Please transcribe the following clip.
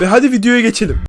Ve hadi videoya geçelim.